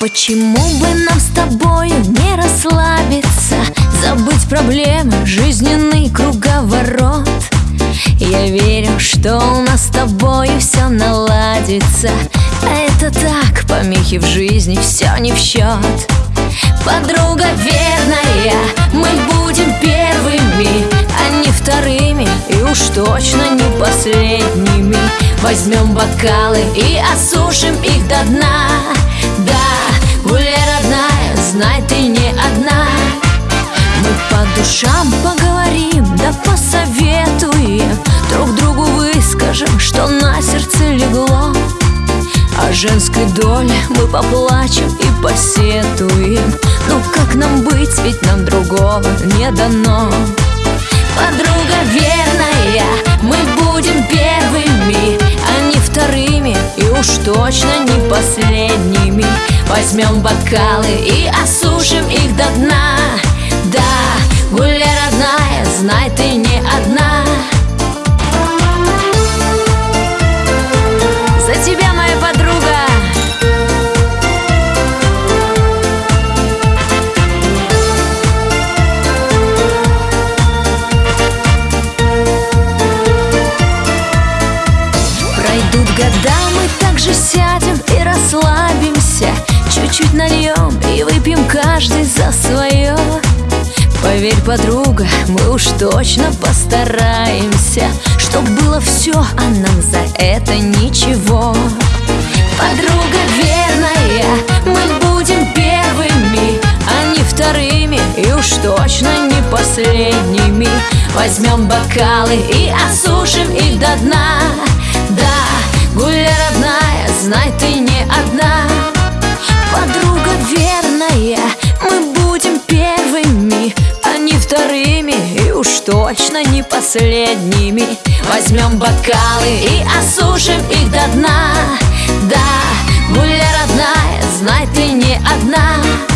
Почему бы нам с тобой не расслабиться? Забыть проблемы, жизненный круговорот. Я верю, что у нас с тобой все наладится. А это так, помехи в жизни, все не в счет Подруга верная, мы будем первыми, а не вторыми И уж точно не последними. Возьмем бокалы и осушим их до дна женской доле мы поплачем и посетуем. Ну как нам быть, ведь нам другого не дано. Подруга верная, мы будем первыми, а не вторыми И уж точно не последними. Возьмем бокалы и осушим их до дна Пройдут года, мы также сядем и расслабимся. Чуть-чуть нальем и выпьем каждый за свое. Поверь, подруга, мы уж точно постараемся Чтоб было все, а нам за это ничего. Подруга верная, мы будем первыми, а не вторыми И уж точно не последними. Возьмем бокалы и осушим их до дна знай, ты не одна. Подруга верная, мы будем первыми, а не вторыми И уж точно не последними. Возьмем бокалы и осушим их до дна. Да, гуляй, родная, знай, ты не одна